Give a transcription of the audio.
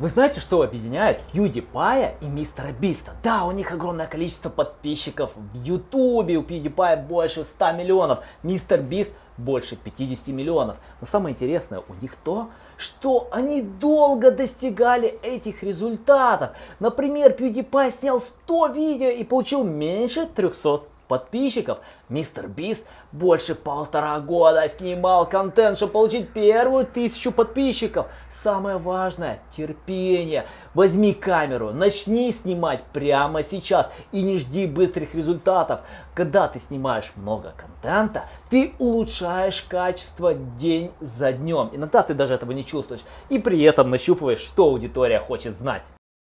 Вы знаете, что объединяет PewDiePie и Мистера Биста? Да, у них огромное количество подписчиков в Ютубе, у PewDiePie больше 100 миллионов, Мистер Бист больше 50 миллионов. Но самое интересное у них то, что они долго достигали этих результатов. Например, PewDiePie снял 100 видео и получил меньше 300 подписчиков. Мистер Бист больше полтора года снимал контент, чтобы получить первую тысячу подписчиков. Самое важное – терпение. Возьми камеру, начни снимать прямо сейчас и не жди быстрых результатов. Когда ты снимаешь много контента, ты улучшаешь качество день за днем. Иногда ты даже этого не чувствуешь и при этом нащупываешь, что аудитория хочет знать.